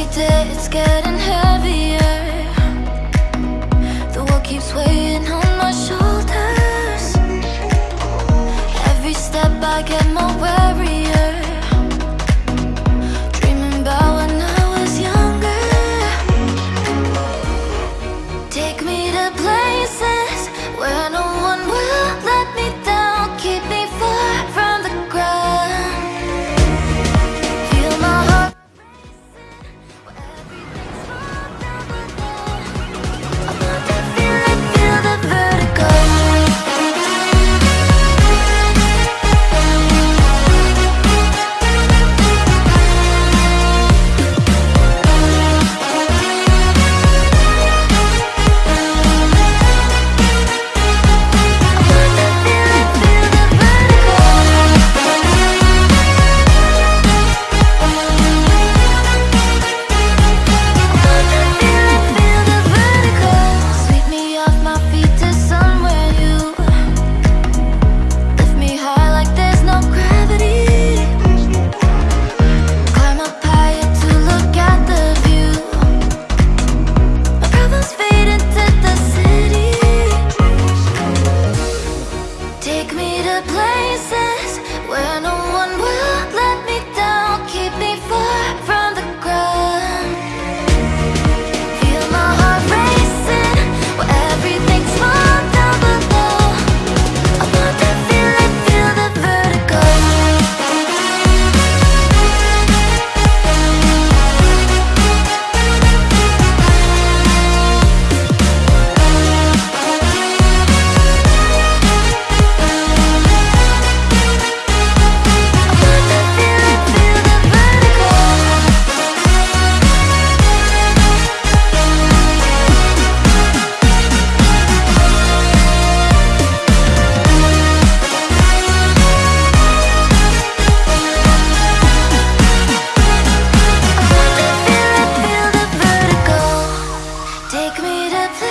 Every day it's getting heavier. The world keeps weighing on my shoulders. Every step I get more weary. Take me to